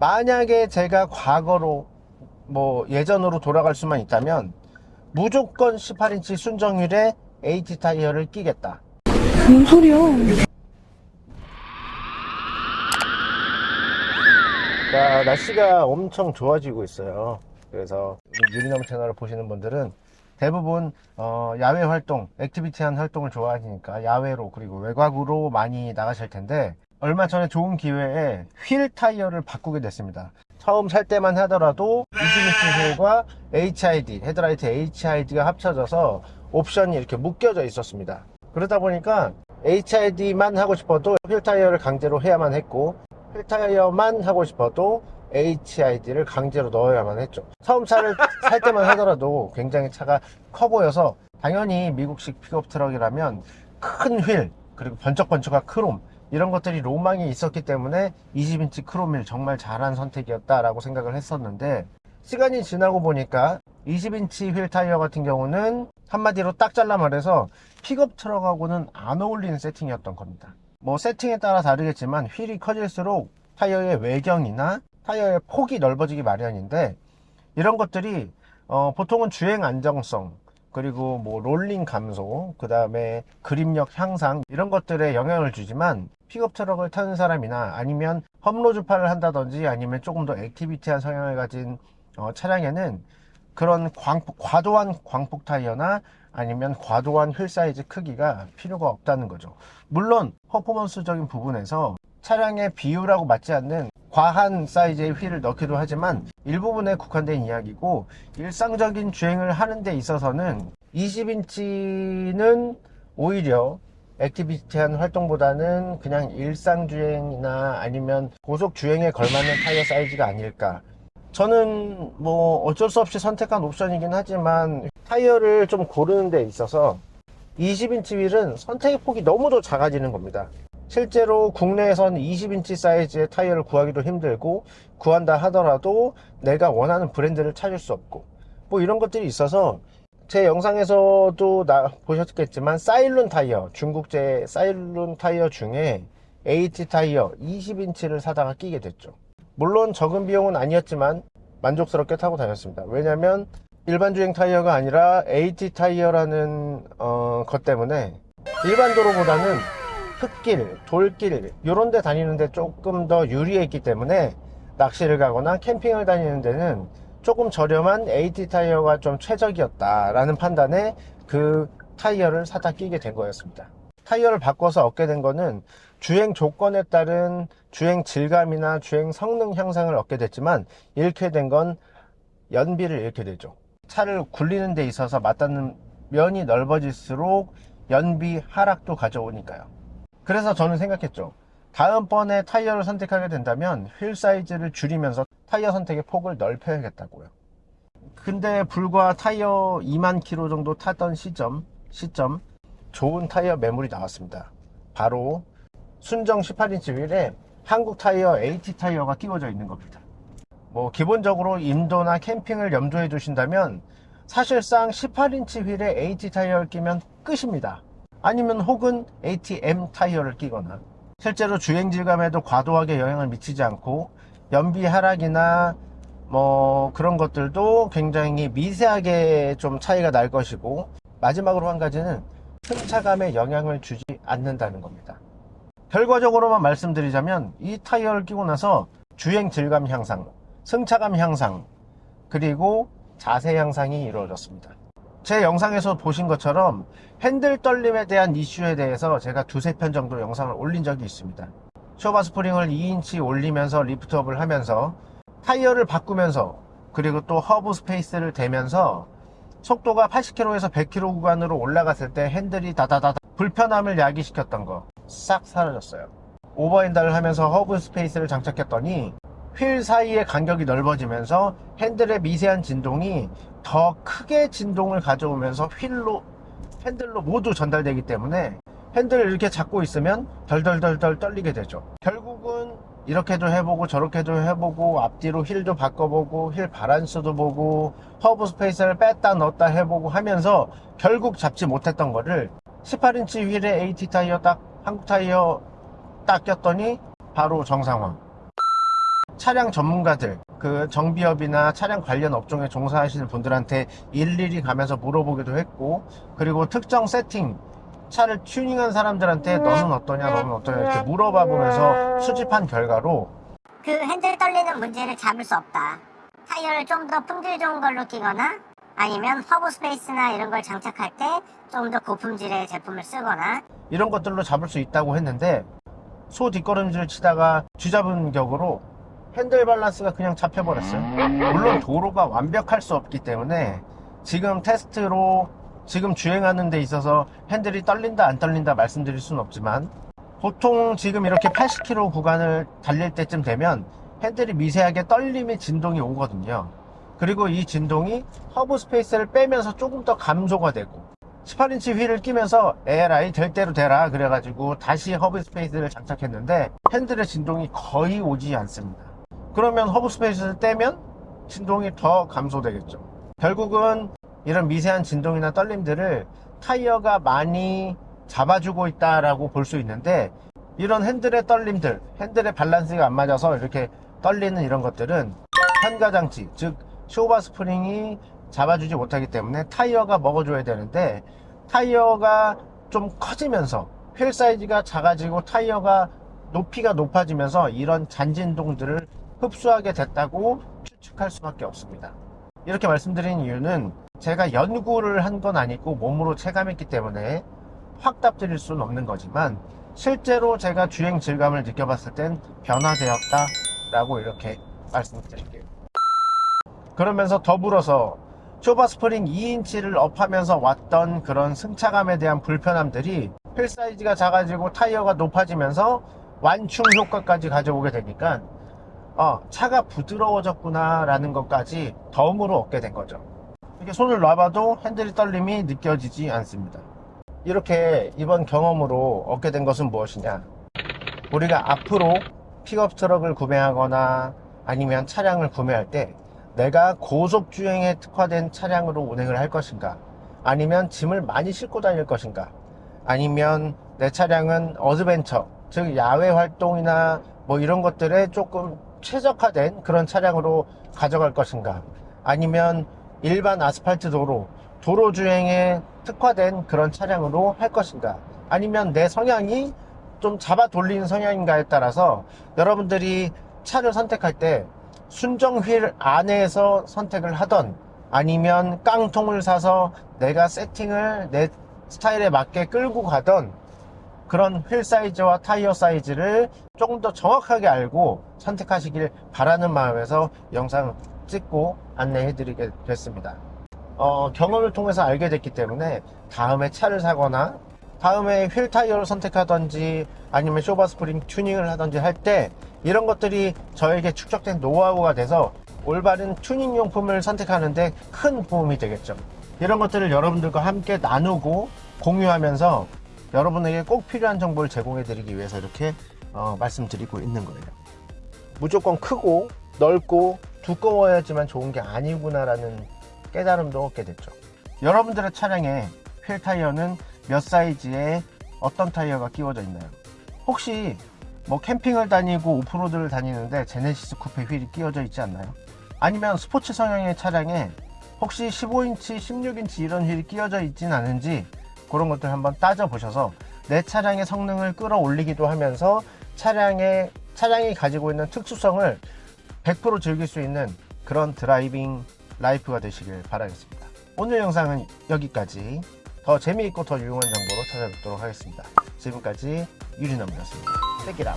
만약에 제가 과거로 뭐 예전으로 돌아갈 수만 있다면 무조건 18인치 순정휠에 AT 타이어를 끼겠다 뭔 소리야? 자, 날씨가 엄청 좋아지고 있어요. 그래서 유리나무 채널을 보시는 분들은 대부분 어, 야외 활동, activity한 활동을 좋아하시니까 야외로 그리고 외곽으로 많이 나가실 텐데 얼마 전에 좋은 기회에 휠 타이어를 바꾸게 됐습니다. 처음 살 때만 하더라도 20인치 휠과 HID, 헤드라이트 HID가 합쳐져서 옵션이 이렇게 묶여져 있었습니다. 그러다 보니까 HID만 하고 싶어도 휠 타이어를 강제로 해야만 했고 휠 타이어만 하고 싶어도 HID를 강제로 넣어야만 했죠. 처음 차를 살 때만 하더라도 굉장히 차가 커 보여서 당연히 미국식 픽업 트럭이라면 큰 휠 그리고 번쩍번쩍한 크롬 이런 것들이 로망이 있었기 때문에 20인치 크롬을 정말 잘한 선택이었다라고 생각을 했었는데 시간이 지나고 보니까 20인치 휠 타이어 같은 경우는 한마디로 딱 잘라 말해서 픽업 트럭하고는 안 어울리는 세팅이었던 겁니다. 뭐 세팅에 따라 다르겠지만 휠이 커질수록 타이어의 외경이나 타이어의 폭이 넓어지기 마련인데 이런 것들이 어, 보통은 주행 안정성 그리고 뭐 롤링 감소 그 다음에 그립력 향상 이런 것들에 영향을 주지만 픽업 트럭을 타는 사람이나 아니면 험로 주파를 한다든지 아니면 조금 더 activity한 성향을 가진 어, 차량에는 그런 광폭, 과도한 광폭 타이어나 아니면 과도한 휠 사이즈 크기가 필요가 없다는 거죠. 물론 퍼포먼스적인 부분에서 차량의 비율하고 맞지 않는 과한 사이즈의 휠을 넣기도 하지만 일부분에 국한된 이야기고 일상적인 주행을 하는 데 있어서는 20인치는 오히려 activity한 활동보다는 그냥 일상주행이나 아니면 고속주행에 걸맞는 타이어 사이즈가 아닐까. 저는 뭐 어쩔 수 없이 선택한 옵션이긴 하지만 타이어를 좀 고르는 데 있어서 20인치 휠은 선택의 폭이 너무도 작아지는 겁니다 실제로 국내에선 20인치 사이즈의 타이어를 구하기도 힘들고 구한다 하더라도 내가 원하는 브랜드를 찾을 수 없고 뭐 이런 것들이 있어서 제 영상에서도 나 보셨겠지만 사일룬 타이어 중국제 사일룬 타이어 중에 AT 타이어 20인치를 사다가 끼게 됐죠. 물론 적은 비용은 아니었지만 만족스럽게 타고 다녔습니다. 왜냐면 일반 주행 타이어가 아니라 AT 타이어라는 어, 것 때문에 일반 도로보다는 흙길, 돌길 이런 데 다니는데 조금 더 유리했기 때문에 낚시를 가거나 캠핑을 다니는 데는 조금 저렴한 AT 타이어가 좀 최적이었다 라는 판단에 그 타이어를 사다 끼게 된 거였습니다. 타이어를 바꿔서 얻게 된 거는 주행 조건에 따른 주행 질감이나 주행 성능 향상을 얻게 됐지만 잃게 된 건 연비를 잃게 되죠. 차를 굴리는 데 있어서 맞닿는 면이 넓어질수록 연비 하락도 가져오니까요 그래서 저는 생각했죠. 다음번에 타이어를 선택하게 된다면 휠 사이즈를 줄이면서 타이어 선택의 폭을 넓혀야겠다고요. 근데 불과 타이어 2만 킬로 정도 타던 시점 시점 좋은 타이어 매물이 나왔습니다. 바로 순정 18인치 휠에 한국 타이어 AT 타이어가 끼워져 있는 겁니다. 뭐 기본적으로 임도나 캠핑을 염두에 두신다면 사실상 18인치 휠에 AT 타이어를 끼면 끝입니다 아니면 혹은 ATM 타이어를 끼거나 실제로 주행 질감에도 과도하게 영향을 미치지 않고 연비 하락이나 뭐 그런 것들도 굉장히 미세하게 좀 차이가 날 것이고 마지막으로 한 가지는 승차감에 영향을 주지 않는다는 겁니다. 결과적으로만 말씀드리자면 이 타이어를 끼고 나서 주행 질감 향상 승차감 향상 그리고 자세 향상이 이루어졌습니다 제 영상에서 보신 것처럼 핸들 떨림에 대한 이슈에 대해서 제가 두세 편 정도 영상을 올린 적이 있습니다. 쇼바 스프링을 2인치 올리면서 lift up을 하면서 타이어를 바꾸면서 그리고 또 허브 스페이스를 대면서 속도가 80km에서 100km 구간으로 올라갔을 때 핸들이 다다다다 불편함을 야기시켰던 거 싹 사라졌어요. 오버휀다를 하면서 허브 스페이스를 장착했더니 휠 사이의 간격이 넓어지면서 핸들의 미세한 진동이 더 크게 진동을 가져오면서 휠로 핸들로 모두 전달되기 때문에 핸들을 이렇게 잡고 있으면 덜덜덜덜 떨리게 되죠. 결국은 이렇게도 해보고 저렇게도 해보고 앞뒤로 휠도 바꿔보고 휠 바란스도 보고 허브 스페이스를 뺐다 넣었다 해보고 하면서 결국 잡지 못했던 거를 18인치 휠에 AT 타이어 딱 한국 타이어 딱 꼈더니 바로 정상화. 차량 전문가들 그 정비업이나 차량 관련 업종에 종사하시는 분들한테 일일이 가면서 물어보기도 했고 그리고 특정 세팅 차를 튜닝한 사람들한테 너는 어떠냐 너는 어떠냐 이렇게 물어봐 보면서 수집한 결과로 그 핸들 떨리는 문제를 잡을 수 없다. 타이어를 좀 더 품질 좋은 걸로 끼거나 아니면 허브 스페이스나 이런 걸 장착할 때 좀 더 고품질의 제품을 쓰거나 이런 것들로 잡을 수 있다고 했는데 소 뒷걸음질을 치다가 쥐잡은 격으로 핸들 밸런스가 그냥 잡혀버렸어요. 물론 도로가 완벽할 수 없기 때문에 지금 테스트로 지금 주행하는 데 있어서 핸들이 떨린다 안 떨린다 말씀드릴 수는 없지만 보통 지금 이렇게 80km 구간을 달릴 때쯤 되면 핸들이 미세하게 떨림의 진동이 오거든요. 그리고 이 진동이 허브 스페이스를 빼면서 조금 더 감소가 되고 18인치 휠을 끼면서 에라이 될 대로 되라 그래가지고 다시 허브 스페이스를 장착했는데 핸들의 진동이 거의 오지 않습니다 그러면 허브 스페이스를 떼면 진동이 더 감소되겠죠. 결국은 이런 미세한 진동이나 떨림들을 타이어가 많이 잡아주고 있다라고 볼 수 있는데 이런 핸들의 떨림들 핸들의 밸런스가 안 맞아서 이렇게 떨리는 이런 것들은 현가장치 즉 쇼바 스프링이 잡아주지 못하기 때문에 타이어가 먹어줘야 되는데 타이어가 좀 커지면서 휠 사이즈가 작아지고 타이어가 높이가 높아지면서 이런 잔진동들을 흡수하게 됐다고 추측할 수밖에 없습니다. 이렇게 말씀드린 이유는 제가 연구를 한 건 아니고 몸으로 체감했기 때문에 확답 드릴 수는 없는 거지만 실제로 제가 주행 질감을 느껴봤을 땐 변화되었다 라고 이렇게 말씀드릴게요. 그러면서 더불어서 쇼바 스프링 2인치를 up하면서 왔던 그런 승차감에 대한 불편함들이 휠 사이즈가 작아지고 타이어가 높아지면서 완충 효과까지 가져오게 되니까 어, 차가 부드러워졌구나 라는 것까지 덤으로 얻게 된 거죠. 이렇게 손을 놔봐도 핸들이 떨림이 느껴지지 않습니다. 이렇게 이번 경험으로 얻게 된 것은 무엇이냐? 우리가 앞으로 픽업 트럭을 구매하거나 아니면 차량을 구매할 때 내가 고속 주행에 특화된 차량으로 운행을 할 것인가? 아니면 짐을 많이 싣고 다닐 것인가? 아니면 내 차량은 adventure 즉 야외 활동이나 뭐 이런 것들에 조금 최적화된 그런 차량으로 가져갈 것인가? 아니면 일반 아스팔트 도로 도로 주행에 특화된 그런 차량으로 할 것인가? 아니면 내 성향이 좀 잡아 돌리는 성향인가에 따라서 여러분들이 차를 선택할 때 순정 휠 안에서 선택을 하던 아니면 깡통을 사서 내가 세팅을 내 스타일에 맞게 끌고 가던 그런 휠 사이즈와 타이어 사이즈를 조금 더 정확하게 알고 선택하시길 바라는 마음에서 영상 찍고 안내해 드리게 됐습니다. 어, 경험을 통해서 알게 됐기 때문에 다음에 차를 사거나 다음에 휠 타이어를 선택하던지 아니면 쇼바 스프링 튜닝을 하던지 할 때 이런 것들이 저에게 축적된 노하우가 돼서 올바른 튜닝 용품을 선택하는데 큰 도움이 되겠죠. 이런 것들을 여러분들과 함께 나누고 공유하면서 여러분에게 꼭 필요한 정보를 제공해 드리기 위해서 이렇게 어, 말씀드리고 있는 거예요. 무조건 크고 넓고 두꺼워야지만 좋은 게 아니구나 라는 깨달음도 얻게 됐죠. 여러분들의 차량에 휠 타이어는 몇 사이즈에 어떤 타이어가 끼워져 있나요? 혹시 뭐 캠핑을 다니고 오프로드를 다니는데 제네시스 쿠페 휠이 끼워져 있지 않나요? 아니면 스포츠 성향의 차량에 혹시 15인치 16인치 이런 휠이 끼워져 있진 않은지 그런 것들 한번 따져 보셔서 내 차량의 성능을 끌어올리기도 하면서 차량의 차량이 가지고 있는 특수성을 100% 즐길 수 있는 그런 driving life가 되시길 바라겠습니다. 오늘 영상은 여기까지. 더 재미있고 더 유용한 정보로 찾아뵙도록 하겠습니다. 지금까지 유리남이었습니다. 떼기라